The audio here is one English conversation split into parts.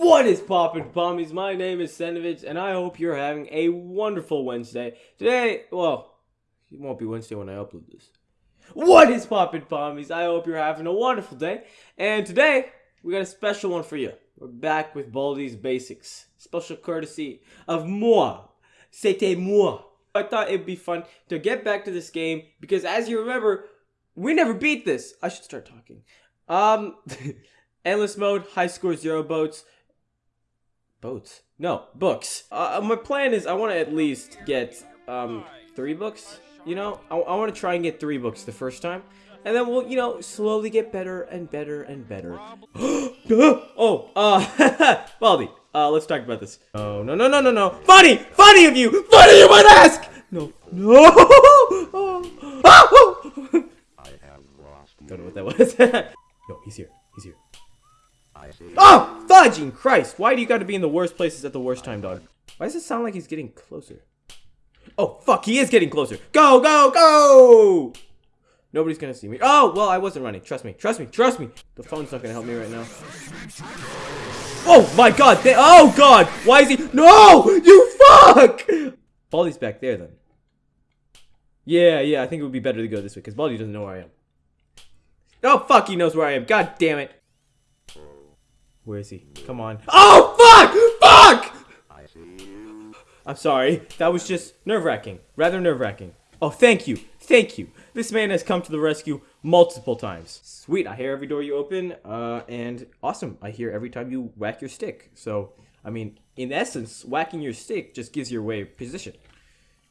What is poppin' pommies? My name is Senovich, and I hope you're having a wonderful Wednesday. Today, well, it won't be Wednesday when I upload this. What is poppin' pommies? I hope you're having a wonderful day. And today, we got a special one for you. We're back with Baldi's Basics. Special courtesy of moi. C'était moi. I thought it'd be fun to get back to this game because as you remember, we never beat this. I should start talking. Um, endless mode, high score, zero boats. Boats? No, books. Uh, my plan is I want to at least get um three books. You know, I, I want to try and get three books the first time. And then we'll, you know, slowly get better and better and better. oh, uh, Baldi, uh, let's talk about this. Oh, no, no, no, no, no. Funny! Funny of you! Funny you might ask! No. No! Don't know what that was. no, he's here. He's here. Oh! Fudging Christ! Why do you gotta be in the worst places at the worst time, dog? Why does it sound like he's getting closer? Oh, fuck, he is getting closer. Go, go, go! Nobody's gonna see me. Oh, well, I wasn't running. Trust me. Trust me. Trust me. The phone's not gonna help me right now. Oh, my God. They oh, God. Why is he? No! You fuck! Baldi's back there, then. Yeah, yeah, I think it would be better to go this way, because Baldi doesn't know where I am. Oh, fuck, he knows where I am. God damn it. Where is he? Come on. Oh, fuck! Fuck! I'm sorry. That was just nerve-wracking. Rather nerve-wracking. Oh, thank you. Thank you. This man has come to the rescue multiple times. Sweet, I hear every door you open, uh, and awesome, I hear every time you whack your stick. So, I mean, in essence, whacking your stick just gives you away position.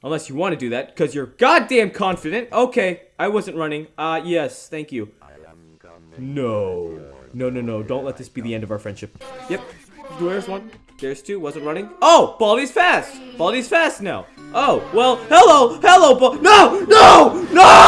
Unless you want to do that, because you're goddamn confident. Okay, I wasn't running. Uh, yes, thank you. No. No, no, no, don't let this be the end of our friendship. Yep, there's one. There's two, wasn't running. Oh, Baldi's fast. Baldi's fast now. Oh, well, hello, hello, Bal- No, no, no!